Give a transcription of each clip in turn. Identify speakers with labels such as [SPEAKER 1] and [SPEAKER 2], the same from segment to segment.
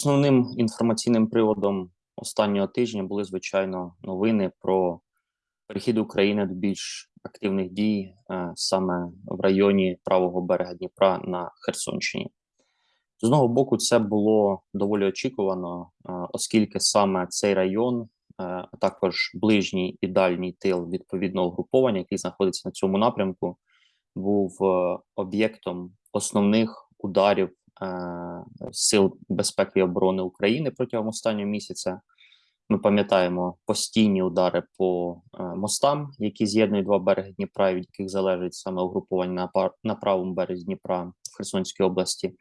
[SPEAKER 1] Основним інформаційним приводом останнього тижня були, звичайно, новини про перехід України до більш активних дій е, саме в районі правого берега Дніпра на Херсонщині. З одного боку, це було доволі очікувано, е, оскільки саме цей район, е, а також ближній і дальній тил відповідного угруповання, який знаходиться на цьому напрямку, був об'єктом основних ударів сил безпеки і оборони України протягом останнього місяця. Ми пам'ятаємо постійні удари по е, мостам, які з'єднують два береги Дніпра, від яких залежить саме угрупування на на правому березі Дніпра в Херсонській області.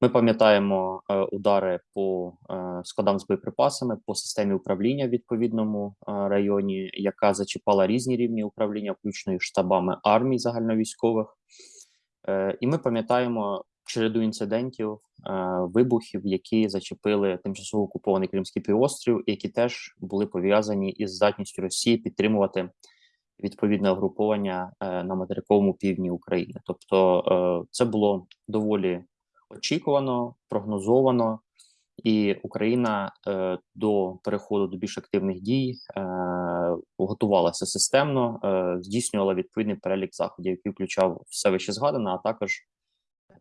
[SPEAKER 1] Ми пам'ятаємо е, удари по е, складам з боєприпасами по системі управління в відповідному е, районі, яка зачіпала різні рівні управління, включно і штабами армій загальновійськових. Е, і ми пам'ятаємо череду інцидентів, е, вибухів, які зачепили тимчасово окупований Кримський півострів, які теж були пов'язані із здатністю Росії підтримувати відповідне угруповання е, на материковому півдні України. Тобто, е, це було доволі очікувано, прогнозовано. І Україна до переходу до більш активних дій готувалася системно, здійснювала відповідний перелік заходів, який включав все вище згадане, а також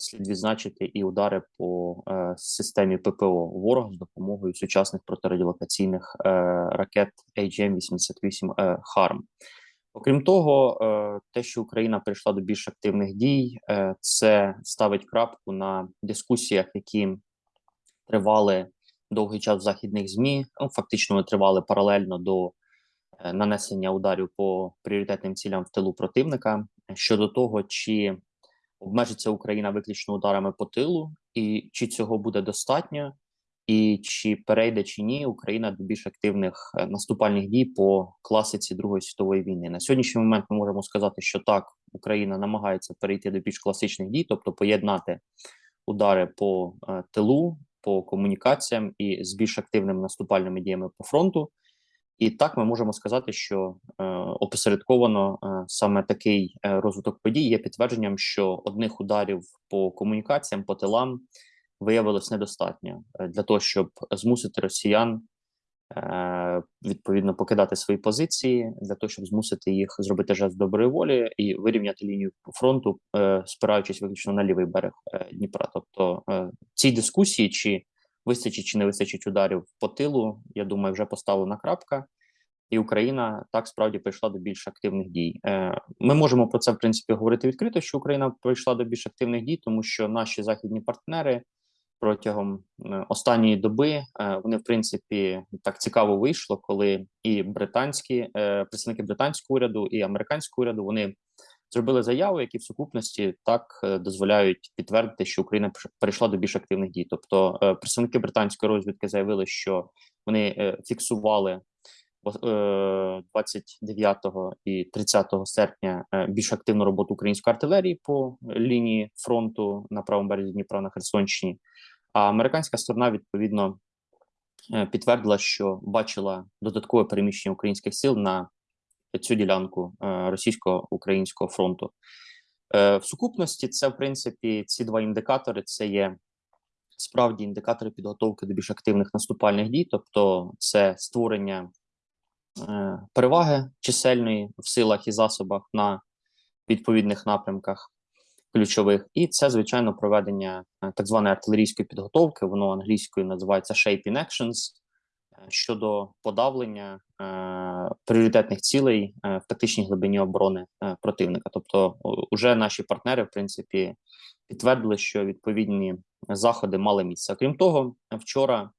[SPEAKER 1] слід відзначити і удари по е, системі ППО ворога з допомогою сучасних протирадіолокаційних е, ракет AGM-88 е, ХАРМ. Окрім того, е, те, що Україна прийшла до більш активних дій, е, це ставить крапку на дискусіях, які тривали довгий час в західних змі. Ну, фактично, вони тривали паралельно до е, нанесення ударів по пріоритетним цілям в тилу противника щодо того, чи обмежиться Україна виключно ударами по тилу, і чи цього буде достатньо, і чи перейде чи ні Україна до більш активних е, наступальних дій по класиці Другої світової війни. На сьогоднішній момент ми можемо сказати, що так Україна намагається перейти до більш класичних дій, тобто поєднати удари по е, тилу, по комунікаціям і з більш активними наступальними діями по фронту. І так ми можемо сказати, що е, опосередковано е, саме такий е, розвиток подій є підтвердженням, що одних ударів по комунікаціям, по тилам виявилось недостатньо е, для того, щоб змусити росіян е, відповідно покидати свої позиції, для того, щоб змусити їх зробити жест доброї волі і вирівняти лінію фронту, спираючись виключно на лівий берег Дніпра. Тобто ці дискусії чи Вистачить чи не вистачить ударів по тилу, я думаю, вже поставлена крапка, і Україна так справді прийшла до більш активних дій. Е, ми можемо про це в принципі говорити відкрито, що Україна прийшла до більш активних дій, тому що наші західні партнери протягом е, останньої доби е, вони, в принципі, так цікаво вийшло, коли і британські представники британського уряду і американського уряду вони зробили заяву, які в сукупності так е, дозволяють підтвердити, що Україна перейшла до більш активних дій. Тобто, е, представники британської розвідки заявили, що вони е, фіксували 29 і 30 серпня більш активну роботу української артилерії по лінії фронту на правому березі Дніпра на Херсонщині. А американська сторона відповідно підтвердила, що бачила додаткове переміщення українських сил на цю ділянку е, російсько-українського фронту. Е, в сукупності це, в принципі, ці два індикатори це є справді індикатори підготовки до більш активних наступальних дій, тобто це створення е, переваги чисельної в силах і засобах на відповідних напрямках ключових, і це звичайно проведення так званої артилерійської підготовки. Воно англійською називається Shaping Actions, щодо подавлення е, пріоритетних цілей е, в тактичній глибині оборони е, противника. Тобто, вже наші партнери, в принципі, підтвердили, що відповідні заходи мали місце. Крім того, вчора,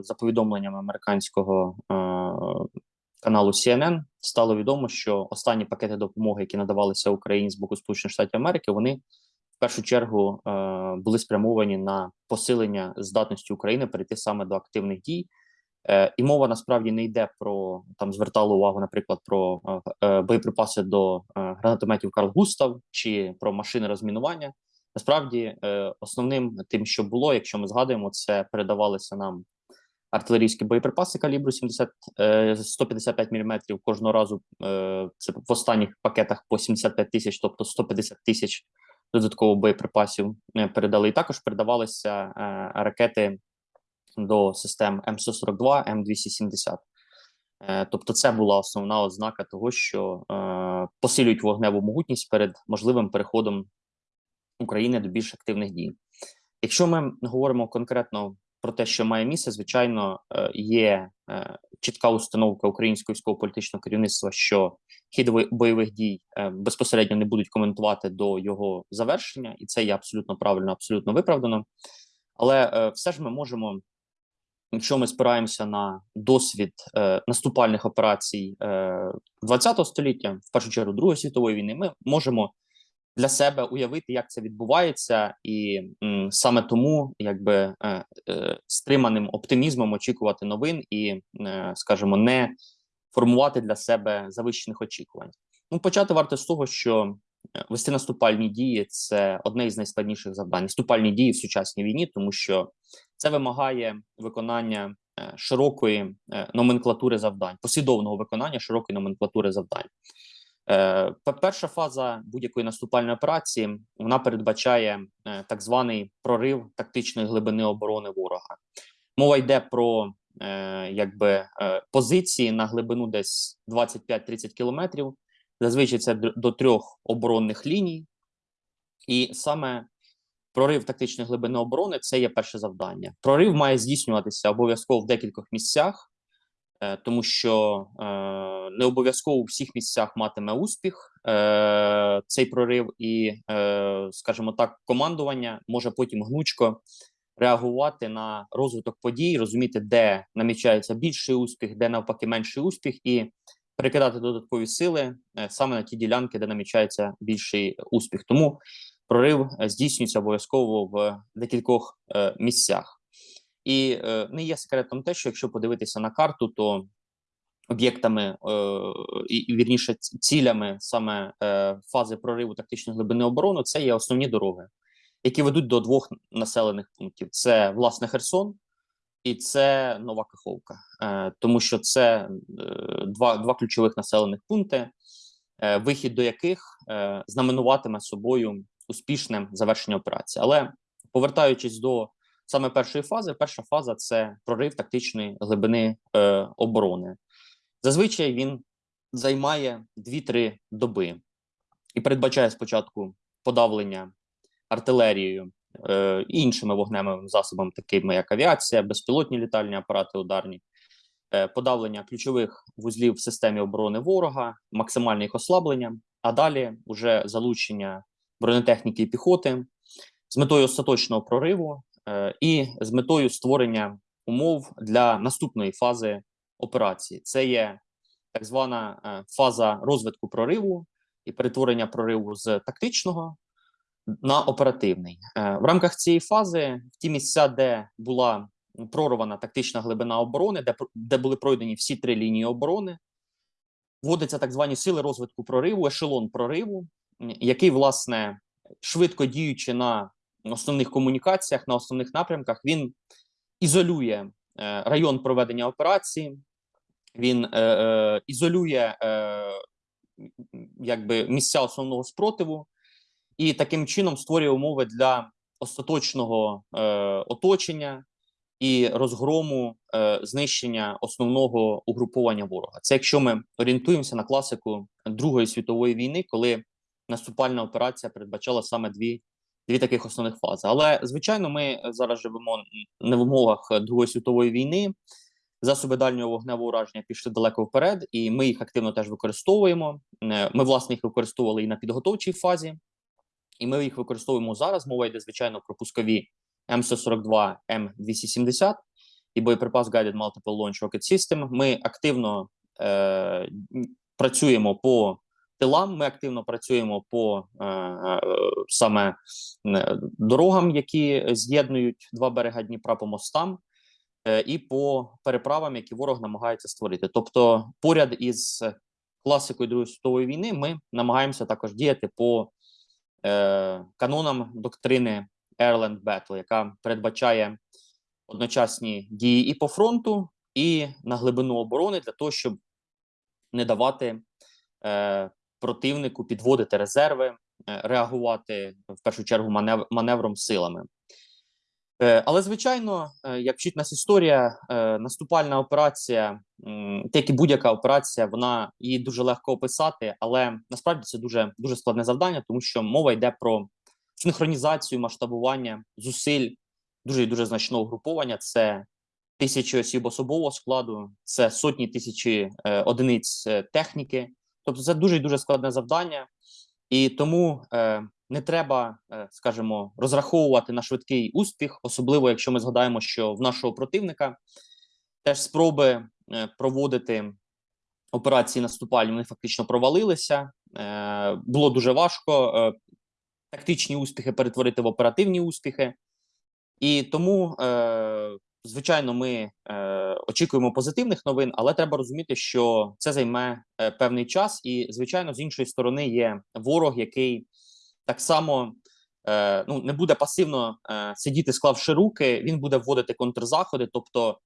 [SPEAKER 1] за повідомленням американського каналу CNN, стало відомо, що останні пакети допомоги, які надавалися Україні з боку Сполучених Штатів Америки, вони першу чергу е, були спрямовані на посилення здатності України перейти саме до активних дій. Е, і мова насправді не йде про там звертало увагу, наприклад, про е, боєприпаси до гранатометів Карл Густав чи про машини розмінування. Насправді, основним тим, що було, якщо ми згадуємо, це передавалися нам артилерійські боєприпаси калібру 70 155 мм кожного разу. Це в останніх пакетах по 75 тисяч, тобто 150 тисяч додатково боєприпасів е, передали. І також передавалися е, ракети до систем М142, М270. Е, Тобто, це була основна ознака того, що посилюють вогневу могутність перед можливим переходом України до більш активних дій. Якщо ми говоримо конкретно про те, що має місце, звичайно, е, є е, чітка установка українського військово-політичного керівництва, що хід бойових дій е, безпосередньо не будуть коментувати до його завершення, і це є абсолютно правильно, абсолютно виправдано. Але все ж ми можемо, якщо ми спираємося на досвід наступальних операцій е, ХХ століття, в першу чергу Другої світової війни, ми можемо для себе уявити, як це відбувається, і саме тому, якби е, е, стриманим оптимізмом очікувати новин і, е, скажімо, не формувати для себе завищених очікувань. Ну, почати варто з того, що е, вести наступальні дії це одне із найскладніших завдань. Наступальні дії в сучасній війні, тому що це вимагає виконання е, широкої е, номенклатури завдань, послідовного виконання широкої номенклатури завдань. Е, пе- Перша фаза будь-якої наступальної операції вона передбачає е, так званий прорив тактичної глибини оборони ворога. Мова йде про е, якби позиції на глибину десь 25-30 кілометрів. Зазвичай це до трьох оборонних ліній, і саме прорив тактичної глибини оборони це є перше завдання. Прорив має здійснюватися обов'язково в декількох місцях, тому що е, не обов'язково у всіх місцях матиме успіх е, цей прорив, і, е, скажімо так, командування може потім гнучко реагувати на розвиток подій, розуміти, де намічається більший успіх, де навпаки менший успіх, і перекидати додаткові сили е, саме на ті ділянки, де намічається більший успіх. Тому прорив е, здійснюється обов'язково в декількох е, місцях. І е, не є секретом те, що якщо подивитися на карту, то об'єктами е, і, і вірніше цілями саме е, фази прориву тактичної глибини оборони це є основні дороги, які ведуть до двох населених пунктів: це власне Херсон і це Нова Каховка, е, тому що це е, два, два ключових населених пункти, е, вихід до яких е, знаменуватиме собою успішне завершення операції. Але повертаючись до саме першої фази, перша фаза це прорив тактичної глибини е, оборони. Зазвичай він займає 2-3 доби і передбачає спочатку подавлення артилерією е, іншими вогневими засобами, такими як авіація, безпілотні літальні апарати ударні, е, подавлення ключових вузлів в системі оборони ворога, максимальне їх ослаблення, а далі вже залучення бронетехніки і піхоти з метою остаточного прориву і з метою створення умов для наступної фази операції. Це є так звана е, фаза розвитку прориву і перетворення прориву з тактичного на оперативний. Е, В рамках цієї фази, в ті місця, де була прорвана тактична глибина оборони, де, де були пройдені всі три лінії оборони, вводяться так звані сили розвитку прориву, ешелон прориву, який, власне, швидко діючи на основних комунікаціях, на основних напрямках, він ізолює е, район проведення операції, він е, е, ізолює якби місця основного спротиву і таким чином створює умови для остаточного оточення і розгрому знищення основного угруповання ворога. Це якщо ми орієнтуємося на класику Другої світової війни, коли наступальна операція передбачала саме дві, дві таких основних фази. Але звичайно, ми зараз живемо не в умовах Другої світової війни. Засоби дальнього вогневого ураження пішли далеко вперед, і ми їх активно теж використовуємо. Е, Ми власне їх використовували і на підготовчій фазі, і ми їх використовуємо зараз. Мова йде звичайно про пускові М142, М270 і боєприпас Guided Multiple Launch Rocket System. Ми активно е, працюємо по тилам. Ми активно працюємо по е, е, саме е, дорогам, які з'єднують два берега Дніпра по мостам. І по переправам, які ворог намагається створити. Тобто, поряд із класикою Другої світової війни, ми намагаємося також діяти по канонам доктрини Airland Battle, яка передбачає одночасні дії і по фронту, і на глибину оборони для того, щоб не давати е, противнику підводити резерви е, реагувати в першу чергу манев- маневром силами. Е, Але звичайно, е, як вчить нас історія, наступальна операція, так і будь-яка операція, вона її дуже легко описати, але насправді це дуже дуже складне завдання, тому що мова йде про синхронізацію, масштабування зусиль дуже і дуже значного угруповання. Це тисячі осіб особового складу, це сотні тисячі одиниць техніки. Тобто, це дуже дуже складне завдання, і тому е, не треба, е, скажімо, розраховувати на швидкий успіх, особливо якщо ми згадаємо, що в нашого противника теж спроби е, проводити операції наступальні вони фактично провалилися. Е, Було дуже важко е, тактичні успіхи перетворити в оперативні успіхи, і тому, е, звичайно, ми е, очікуємо позитивних новин, але треба розуміти, що це займе е, певний час, і звичайно, з іншої сторони є ворог, який так само е, ну не буде пасивно е, сидіти, склавши руки. Він буде вводити контрзаходи, тобто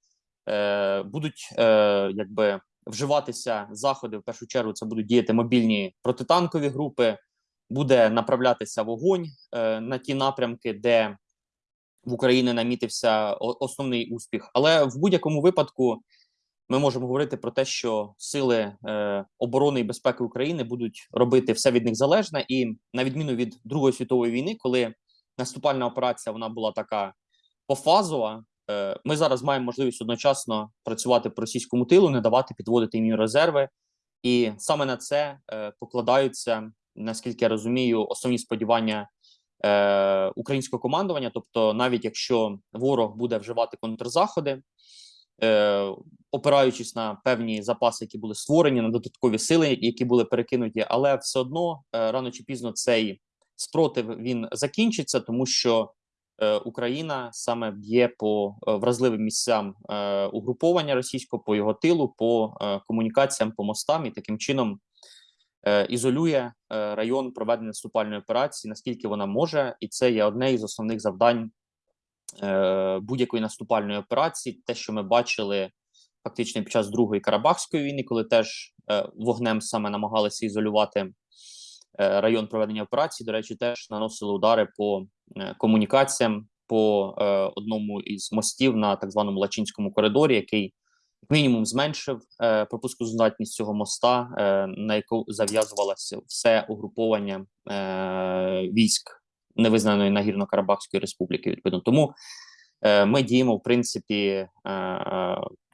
[SPEAKER 1] е, будуть е, якби вживатися заходи. В першу чергу це будуть діяти мобільні протитанкові групи, буде направлятися вогонь е, на ті напрямки, де в Україні намітився основний успіх. Але в будь-якому випадку ми можемо говорити про те, що сили е, оборони і безпеки України будуть робити все від них залежне, і на відміну від Другої світової війни, коли наступальна операція вона була така пофазова. е, Ми зараз маємо можливість одночасно працювати по російському тилу, не давати підводити їм резерви, і саме на це е, покладаються, наскільки я розумію, основні сподівання е, українського командування. Тобто, навіть якщо ворог буде вживати контрзаходи, е, опираючись на певні запаси, які були створені, на додаткові сили, які були перекинуті, але все одно е, рано чи пізно цей спротив він закінчиться, тому що е, Україна саме б'є по е, вразливим місцям е, угруповання російського по його тилу, по е, комунікаціям, по мостам, і таким чином ізолює е, район проведення наступальної операції, наскільки вона може, і це є одне із основних завдань е, будь-якої наступальної операції. Те, що ми бачили фактично під час другої Карабахської війни, коли теж е, вогнем саме намагалися ізолювати е, район проведення операції. До речі, теж наносили удари по е, комунікаціям по е, одному із мостів на так званому Лачинському коридорі, який як мінімум зменшив е, пропускоздатність цього моста, е, на яку зав'язувалося все угруповання е, військ невизнаної Нагірно-Карабахської республіки. Відповідно, тому е, ми діємо в принципі е,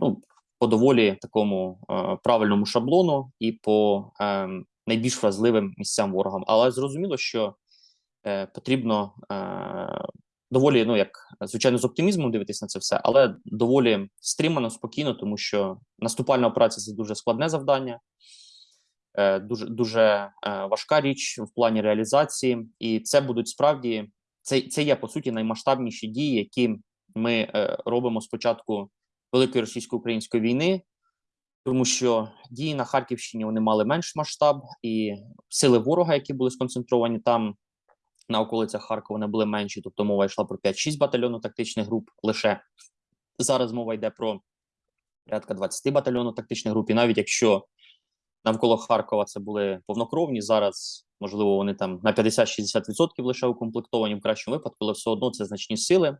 [SPEAKER 1] ну, по доволі такому е, правильному шаблону і по е, найбільш вразливим місцям ворогам. Але зрозуміло, що е, потрібно е, доволі, ну як звичайно, з оптимізмом дивитись на це все, але доволі стримано, спокійно, тому що наступальна операція це дуже складне завдання, е, дуже дуже е, важка річ в плані реалізації, і це будуть справді це, це є по суті наймасштабніші дії, які ми е, робимо з початку великої російсько-української війни. Тому що дії на Харківщині вони мали менш масштаб, і сили ворога, які були сконцентровані там на околицях Харкова, вони були менші. Тобто мова йшла про 5-6 батальйонів тактичних груп. Лише зараз мова йде про порядка 20 батальйонів тактичних груп. І навіть якщо навколо Харкова це були повнокровні, зараз можливо вони там на 50-60% лише укомплектовані в кращому випадку, але все одно це значні сили,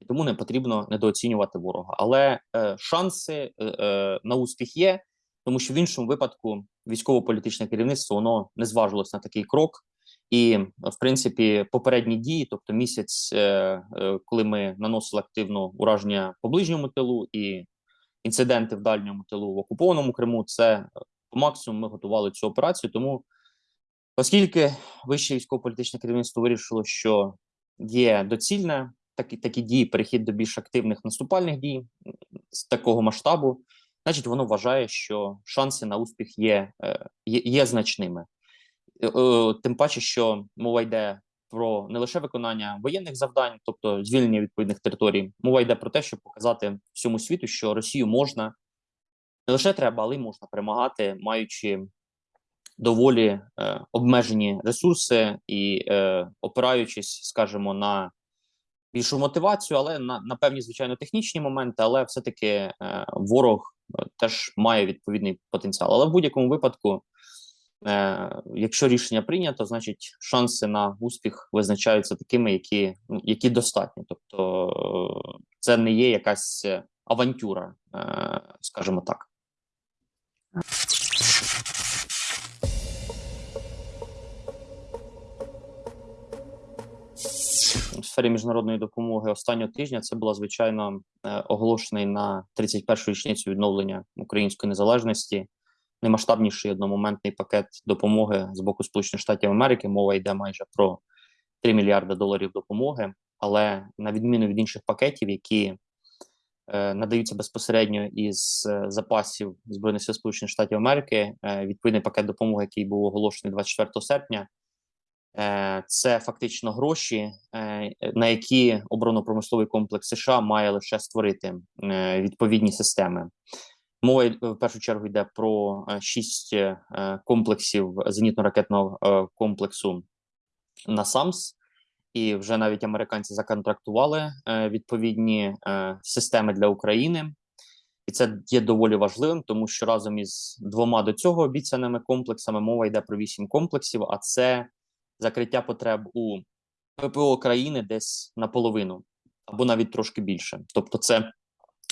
[SPEAKER 1] і тому не потрібно недооцінювати ворога. Але е, шанси е, е, на успіх є, тому що в іншому випадку військово-політичне керівництво воно не зважилось на такий крок. І, в принципі, попередні дії, тобто місяць, е, е, коли ми наносили активно ураження по ближньому тилу і інциденти в дальньому тилу в окупованому Криму, це е, по максимуму ми готували цю операцію. Тому, оскільки вище військово-політичне керівництво вирішило, що є доцільне такі такі дії, перехід до більш активних наступальних дій з такого масштабу, значить, воно вважає, що шанси на успіх є, є, є значними. Е, е, Тим паче, що мова йде про не лише виконання воєнних завдань, тобто звільнення відповідних територій, мова йде про те, щоб показати всьому світу, що Росію можна не лише треба, але й можна перемагати, маючи доволі е, обмежені ресурси і е, опираючись, скажімо, на більшу мотивацію, але на, на певні звичайно технічні моменти, але все-таки е, ворог е, теж має відповідний потенціал. Але в будь-якому випадку Якщо рішення прийнято, значить шанси на успіх визначаються такими, які, ну, які достатні. Тобто, е, це не є якась авантюра, е, скажімо так. В сфері міжнародної допомоги останнього тижня це була звичайно е, оголошений на 31-ю річницю відновлення української незалежності. Наймасштабніший одномоментний пакет допомоги з боку Сполучених Штатів Америки. Мова йде майже про 3 мільярди доларів допомоги. Але на відміну від інших пакетів, які е, надаються безпосередньо із е, запасів збройних сил Сполучених Штатів Америки, е, відповідний пакет допомоги, який був оголошений 24 серпня. Е, це фактично гроші, е, на які оборонно-промисловий комплекс США має лише створити е, відповідні системи. Мова в першу чергу йде про шість комплексів зенітно-ракетного комплексу НАСАМС, і вже навіть американці законтрактували відповідні системи для України. І це є доволі важливим, тому що разом із двома до цього обіцяними комплексами мова йде про вісім комплексів. А це закриття потреб у ППО країни десь наполовину або навіть трошки більше. Тобто, це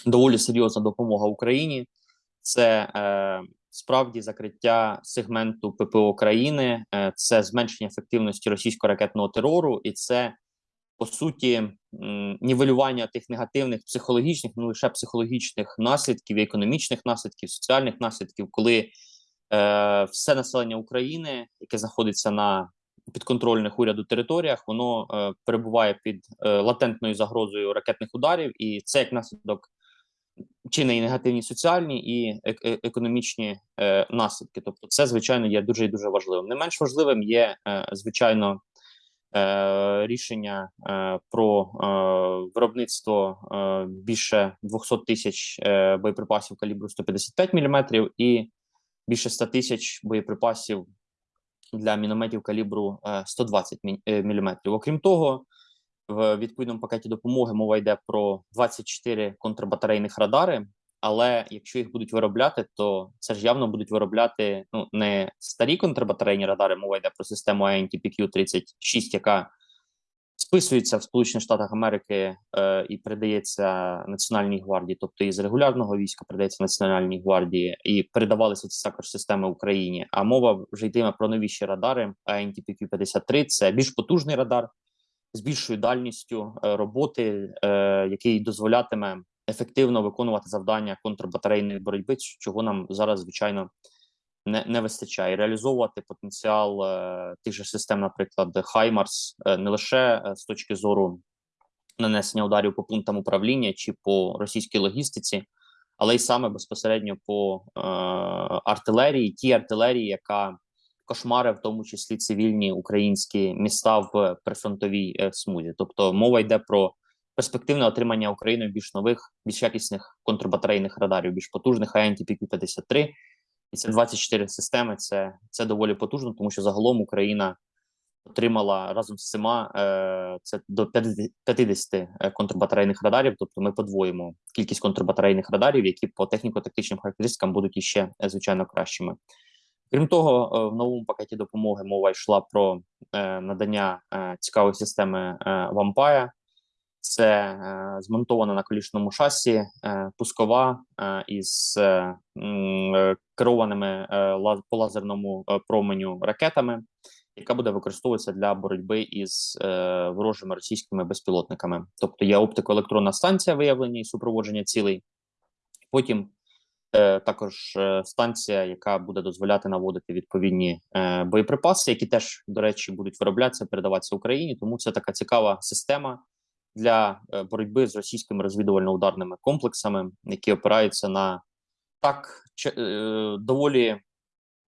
[SPEAKER 1] доволі серйозна допомога Україні, це е, справді закриття сегменту ППО країни, е, це зменшення ефективності російського ракетного терору, і це по суті нівелювання тих негативних психологічних, не лише психологічних наслідків, економічних наслідків, соціальних наслідків, коли е, все населення України, яке знаходиться на підконтрольних уряду територіях, воно е, перебуває під е, латентною загрозою ракетних ударів, і це як наслідок чинне і негативні соціальні і е економічні е, наслідки. Тобто, це звичайно є дуже і дуже важливим. Не менш важливим є е, звичайно. Е, рішення е, про е, виробництво більше 200 тисяч боєприпасів калібру 155 мм і більше 100 тисяч боєприпасів для мінометів калібру 120 мм. Окрім того, в відповідному пакеті допомоги мова йде про 24 контрбатарейних радари. Але якщо їх будуть виробляти, то це ж явно будуть виробляти ну не старі контрбатарейні радари. Мова йде про систему INTPQ 36 яка списується в Сполучених Штатах Америки е, і передається Національній гвардії, тобто із регулярного війська передається Національній гвардії, і передавалися ці також системи Україні. А мова вже йтиме про новіші радари. INTPQ 53 це більш потужний радар з більшою дальністю е, роботи, е, який дозволятиме ефективно виконувати завдання контрбатарейної боротьби, чого нам зараз звичайно не не вистачає. Реалізовувати потенціал е, тих же систем, наприклад, Хаймарс, не лише з точки зору нанесення ударів по пунктам управління чи по російській логістиці, але й саме безпосередньо по е, артилерії, ті артилерії, яка кошмари, в тому числі цивільні українські міста в прифронтовій е, смузі. Тобто мова йде про перспективне отримання Україною більш нових, більш якісних контрбатарейних радарів, більш потужних АНТП 53 і це 24 системи. Це це доволі потужно, тому що загалом Україна отримала разом з цими е, це до 50 е, контрбатарейних радарів. Тобто, ми подвоїмо кількість контрбатарейних радарів, які по техніко-тактичним характеристикам будуть іще е, звичайно кращими. Крім того, е, в новому пакеті допомоги мова йшла про е, надання е, цікавої системи Вампая. Це змонтована на колішному шасі пускова із керованими по лазерному променю ракетами, яка буде використовуватися для боротьби із ворожими російськими безпілотниками. Тобто є оптико-електронна станція виявлення і супроводження цілей. Потім також е, станція, яка буде дозволяти наводити відповідні е, боєприпаси, які теж, до речі, будуть вироблятися, передаватися Україні. Тому це така цікава система для е, боротьби з російськими розвідувально-ударними комплексами, які опираються на так е, доволі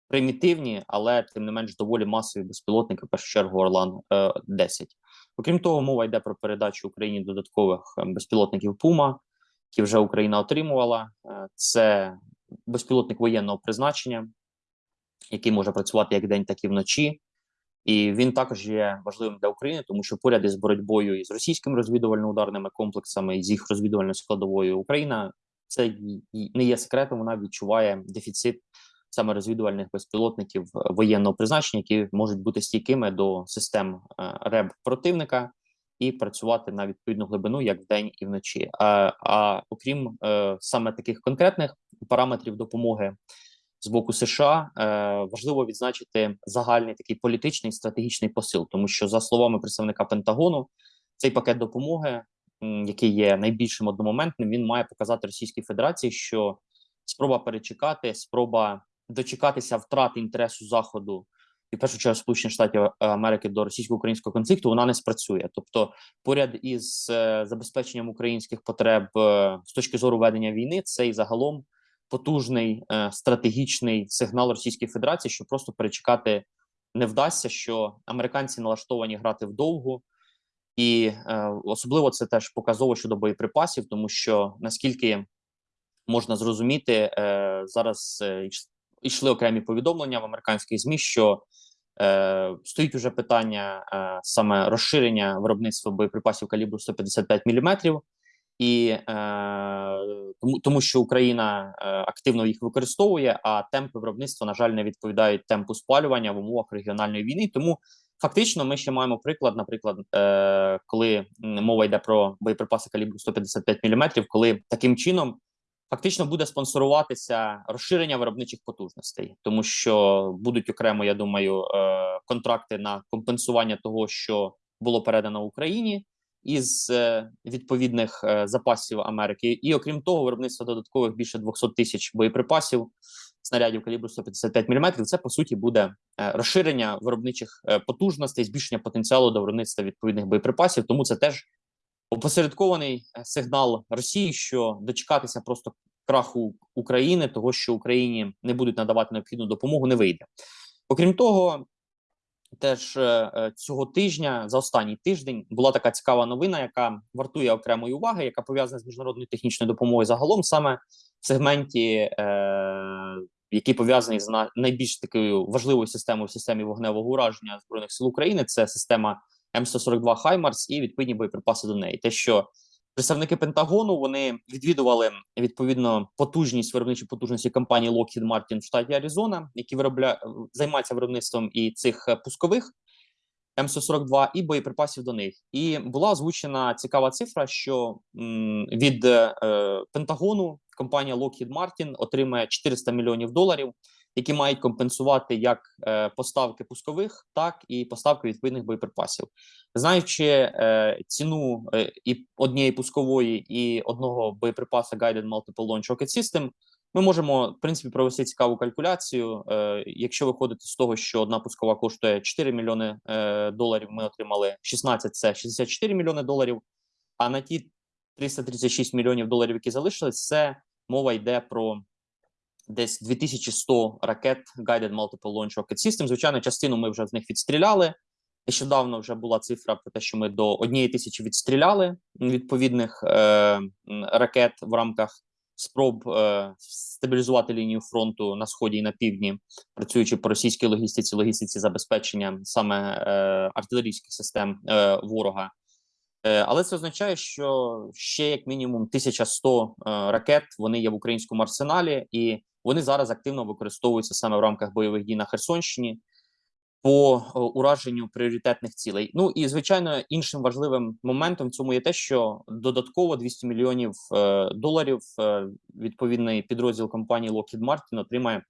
[SPEAKER 1] примітивні, але тим не менш доволі масові безпілотники, в першу чергу Орлан 10 е, Окрім того, мова йде про передачу Україні додаткових безпілотників Пума, які вже Україна отримувала. Це безпілотник воєнного призначення, який може працювати як день, так і вночі. І він також є важливим для України, тому що поряд із боротьбою із російськими розвідувально-ударними комплексами з їх розвідувальною складовою Україна це не є секретом. Вона відчуває дефіцит саме розвідувальних безпілотників е, воєнного призначення, які можуть бути стійкими до систем е, РЕБ противника і працювати на відповідну глибину як вдень і вночі. А, а окрім е, саме таких конкретних параметрів допомоги з боку США, е, важливо відзначити загальний такий політичний стратегічний посил, тому що за словами представника Пентагону, цей пакет допомоги, який є найбільшим одномоментним, він має показати Російській Федерації, що спроба перечекати, спроба дочекатися втрати інтересу заходу і в першу чергу Сполучених Штатів Америки до російсько-українського конфлікту вона не спрацює. Тобто, поряд із е, забезпеченням українських потреб е, з точки зору ведення війни, це і загалом потужний е, стратегічний сигнал Російської Федерації, що просто перечекати не вдасться, що американці налаштовані грати вдовгу. І е, особливо це теж показово щодо боєприпасів, тому що наскільки можна зрозуміти, е, зараз е, йшли окремі повідомлення в американських змі, що е, стоїть уже питання е, саме розширення виробництва боєприпасів калібру 155 мм, і е, тому, тому, що Україна е, активно їх використовує, а темпи виробництва, на жаль, не відповідають темпу спалювання в умовах регіональної війни. Тому фактично ми ще маємо приклад, наприклад, е, коли мова йде про боєприпаси калібру 155 мм, коли таким чином фактично буде спонсоруватися розширення виробничих потужностей, тому що будуть окремо, я думаю, е, контракти на компенсування того, що було передано Україні із е, відповідних е, запасів Америки, і окрім того, виробництво додаткових більше 200 тисяч боєприпасів. Снарядів калібру 155 мм, це по суті буде розширення виробничих потужностей, збільшення потенціалу до виробництва відповідних боєприпасів. Тому це теж опосередкований сигнал Росії, що дочекатися просто краху України, того що Україні не будуть надавати необхідну допомогу, не вийде. Окрім того, теж е, е, цього тижня за останній тиждень була така цікава новина, яка вартує окремої уваги, яка пов'язана з міжнародною технічною допомогою загалом, саме в сегменті, е, який пов'язаний з на- найбільш такою важливою системою в системі вогневого ураження збройних сил України. Це система М142 Хаймарс і відповідні боєприпаси до неї. Те, що представники Пентагону вони відвідували відповідно потужність виробничі потужності компанії Lockheed Martin в штаті Аризона, які виробля... займаються виробництвом і цих е, пускових М142 і боєприпасів до них. І була озвучена цікава цифра, що від е, Пентагону компанія Lockheed Martin отримає 400 мільйонів доларів, які мають компенсувати як е, поставки пускових, так і поставки відповідних боєприпасів. Знаючи е, ціну е, і однієї пускової, і одного боєприпаса Guided Multiple Launch Rocket System, ми можемо в принципі провести цікаву калькуляцію. Е, якщо виходити з того, що одна пускова коштує 4 мільйони е, доларів, ми отримали 16, це 64 мільйони доларів. А на ті 336 мільйонів доларів, які залишились, це мова йде про десь 2100 ракет Guided Multiple Launch Rocket System. Звичайно, частину ми вже з них відстріляли. Нещодавно вже була цифра про те, що ми до однієї тисячі відстріляли відповідних е, ракет в рамках спроб е, стабілізувати лінію фронту на сході і на півдні, працюючи по російській логістиці, логістиці забезпечення саме е, артилерійських систем е, ворога. Е, Але це означає, що ще як мінімум 1100 е, ракет вони є в українському арсеналі, і вони зараз активно використовуються саме в рамках бойових дій на Херсонщині по е, ураженню пріоритетних цілей. Ну і звичайно, іншим важливим моментом в цьому є те, що додатково 200 мільйонів е, доларів е, відповідний підрозділ компанії Lockheed Martin отримає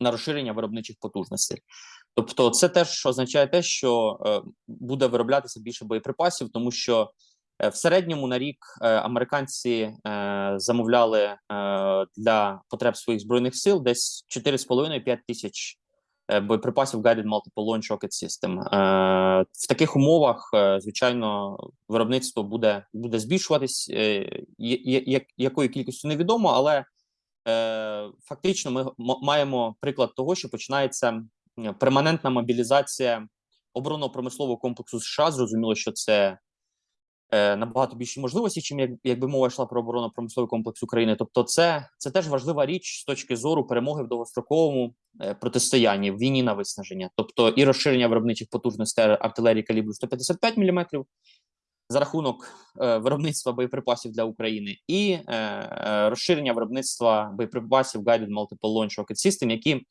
[SPEAKER 1] на розширення виробничих потужностей. Тобто, це теж означає те, що буде вироблятися більше боєприпасів, тому що в середньому на рік е, американці е, замовляли е, для потреб своїх збройних сил десь 4,5-5 тисяч е, боєприпасів Guided Multiple Launch Rocket System. Е, в таких умовах, е, звичайно, виробництво буде буде збільшуватись. Е, якою кількістю невідомо, але е, фактично ми маємо приклад того, що починається перманентна мобілізація оборонно-промислового комплексу США. Зрозуміло, що це е, набагато більші можливості, чим як, якби мова йшла про оборонно-промисловий комплекс України. Тобто, це, це теж важлива річ з точки зору перемоги в довгостроковому е, протистоянні в війні на виснаження, тобто і розширення виробничих потужностей артилерії калібру 155 мм, за рахунок е, виробництва боєприпасів для України і е, е, розширення виробництва боєприпасів Guided Multiple Launch Rocket System, які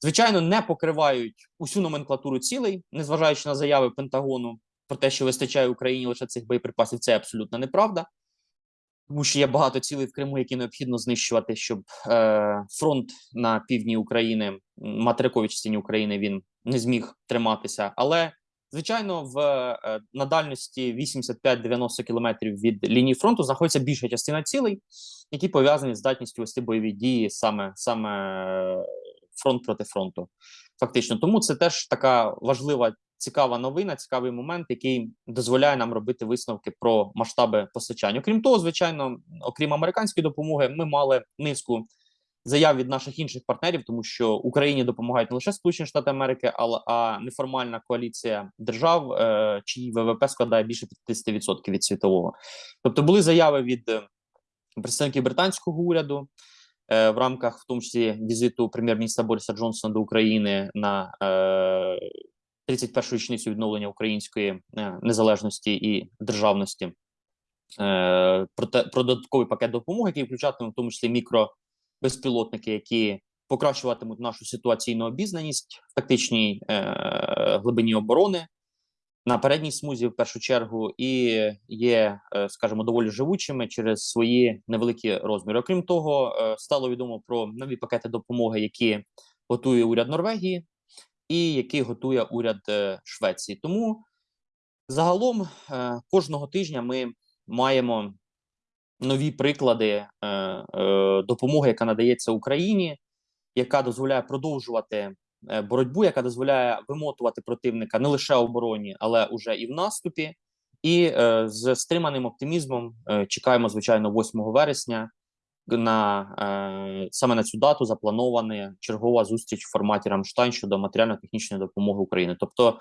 [SPEAKER 1] звичайно не покривають усю номенклатуру цілей, незважаючи на заяви Пентагону про те, що вистачає Україні лише цих боєприпасів. Це абсолютно неправда. Тому що є багато цілей в Криму, які необхідно знищувати, щоб е, фронт на півдні України, материковій частині України, він не зміг триматися. Але звичайно, в е, на дальності 85-90 кілометрів від лінії фронту знаходиться більша частина цілей, які пов'язані з здатністю вести бойові дії саме саме е, фронт проти фронту. Фактично, тому це теж така важлива цікава новина, цікавий момент, який дозволяє нам робити висновки про масштаби постачання. Окрім того, звичайно, окрім американської допомоги, ми мали низку заяв від наших інших партнерів, тому що Україні допомагають не лише Сполучені Штати Америки, а неформальна коаліція держав, е, чиї ВВП складає більше 50% від світового. Тобто були заяви від е, представників британського уряду. Е, В рамках, в тому числі, візиту прем'єр-міністра Бориса Джонсона до України на е, 31-ю річницю відновлення української е, незалежності і державності про, додатковий пакет допомоги, який включатиме в тому числі мікробезпілотники, які покращуватимуть нашу ситуаційну обізнаність в тактичній е, глибині оборони на передній смузі, в першу чергу, і є, е, скажімо, доволі живучими через свої невеликі розміри. Окрім того, е, стало відомо про нові пакети допомоги, які готує уряд Норвегії і який готує уряд е, Швеції. Тому загалом кожного тижня ми маємо нові приклади допомоги, яка надається Україні, яка дозволяє продовжувати боротьбу, яка дозволяє вимотувати противника не лише в обороні, але уже і в наступі. І е, з стриманим оптимізмом е, чекаємо, звичайно, 8 вересня на е, саме на цю дату запланована чергова зустріч в форматі Рамштайн щодо матеріально-технічної допомоги України. Тобто,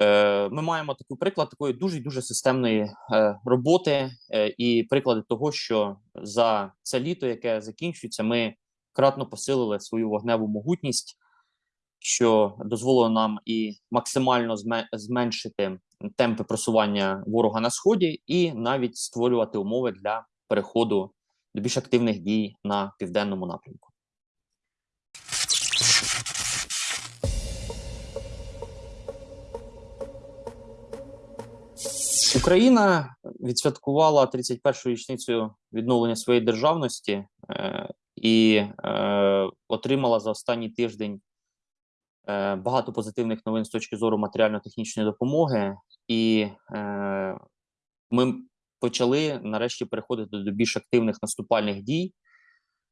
[SPEAKER 1] е, ми маємо такий приклад такої дуже дуже системної е, роботи е, і приклади того, що за це літо, яке закінчується, ми кратно посилили свою вогневу могутність, що дозволило нам і максимально зме- зменшити темпи просування ворога на сході, і навіть створювати умови для переходу до більш активних дій на південному напрямку. Україна відсвяткувала 31-ю річницю відновлення своєї державності е, і е, отримала за останній тиждень багато позитивних новин з точки зору матеріально-технічної допомоги, і е, ми почали нарешті переходити до більш активних наступальних дій.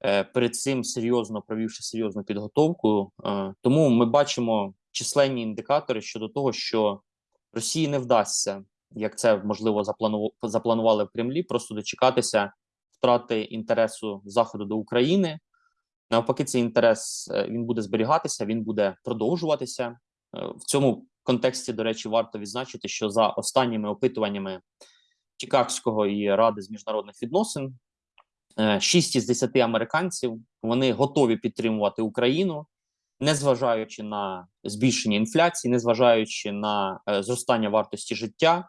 [SPEAKER 1] Е, перед цим серйозно провівши серйозну підготовку. Е, тому ми бачимо численні індикатори щодо того, що Росії не вдасться, як це можливо заплану- запланували в Кремлі, просто дочекатися втрати інтересу Заходу до України. Навпаки, цей інтерес е, він буде зберігатися, він буде продовжуватися. Е, В цьому контексті, до речі, варто відзначити, що за останніми опитуваннями Чикагського і Ради з міжнародних відносин, е, 6 із 10 американців вони готові підтримувати Україну, незважаючи на збільшення інфляції, незважаючи на е, зростання вартості життя,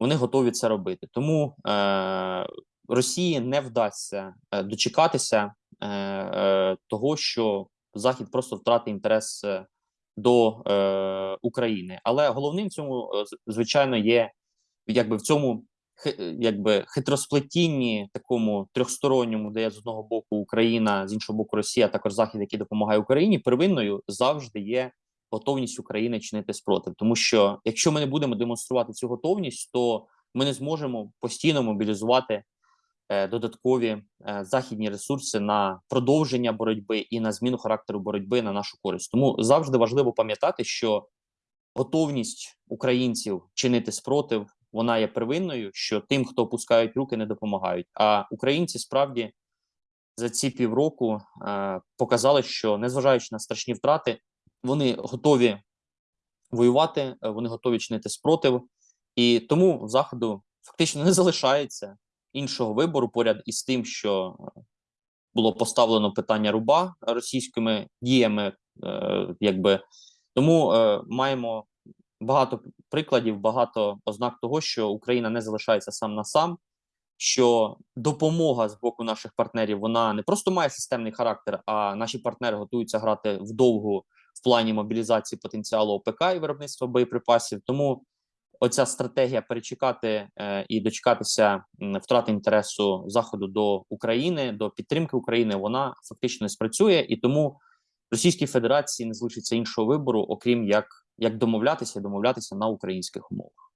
[SPEAKER 1] вони готові це робити. Тому е, Росії не вдасться е, дочекатися е, е, того, що Захід просто втратить інтерес е, до е, України. Але головним в цьому, е, звичайно, є якби в цьому якби хитросплетінні, такому трьохсторонньому, де з одного боку Україна, з іншого боку Росія, також Захід, який допомагає Україні, первинною завжди є готовність України чинити спротив. Тому що якщо ми не будемо демонструвати цю готовність, то ми не зможемо постійно мобілізувати е, додаткові е, західні ресурси на продовження боротьби і на зміну характеру боротьби на нашу користь. Тому завжди важливо пам'ятати, що готовність українців чинити спротив вона є первинною, що тим, хто опускають руки, не допомагають. А українці справді за ці півроку е, показали, що незважаючи на страшні втрати, вони готові воювати, е, вони готові чинити спротив, і тому заходу фактично не залишається іншого вибору поряд із тим, що е, було поставлено питання руба російськими діями, е, якби тому е, маємо багато прикладів, багато ознак того, що Україна не залишається сам на сам, що допомога з боку наших партнерів вона не просто має системний характер, а наші партнери готуються грати вдовгу в плані мобілізації потенціалу ОПК і виробництва боєприпасів. Тому оця стратегія перечекати е, і дочекатися втрати інтересу заходу до України, до підтримки України, вона фактично не спрацює, і тому Російській Федерації не залишиться іншого вибору, окрім як, як домовлятися, і домовлятися на українських умовах.